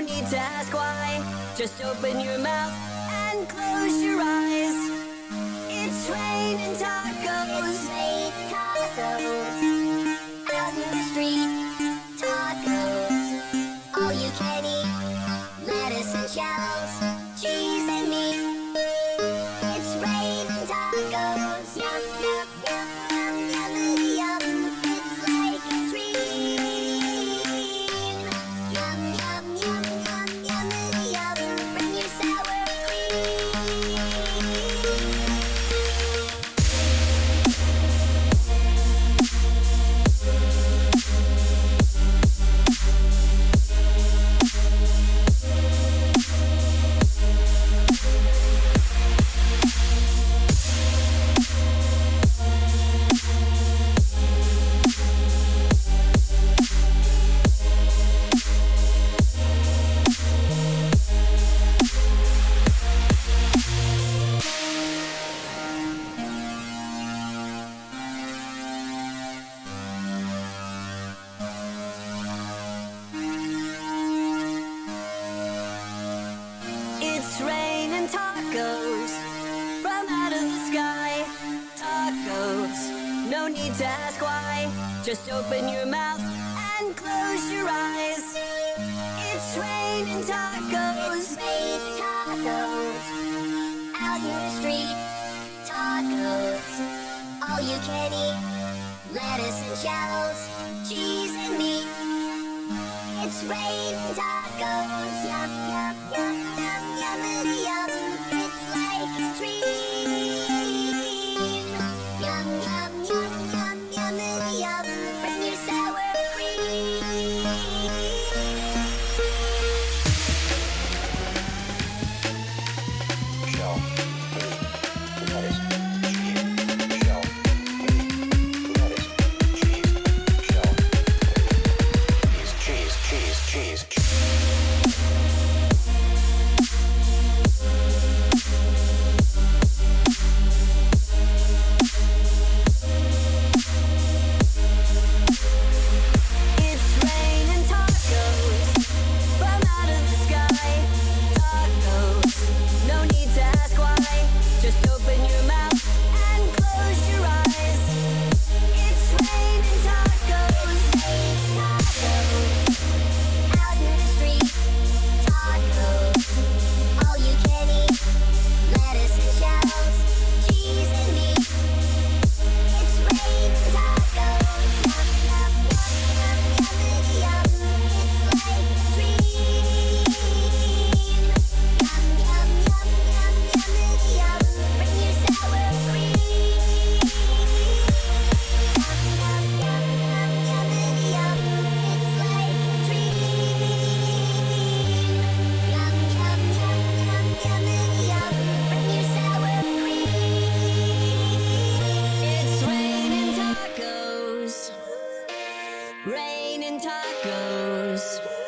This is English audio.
need to ask why. Just open your mouth and close your eyes. It's raining tacos. Rain tacos. Out in the street, tacos. All you can eat. Lettuce and shells. Cheese and meat. Tacos from out of the sky. Tacos. No need to ask why. Just open your mouth and close your eyes. It's raining tacos. Rain tacos. Out in the street, tacos. All you can eat. Lettuce and shells, cheese and meat. It's raining tacos. Yum, yum, yum, yum, yum, yum. It's like a Rain and tacos.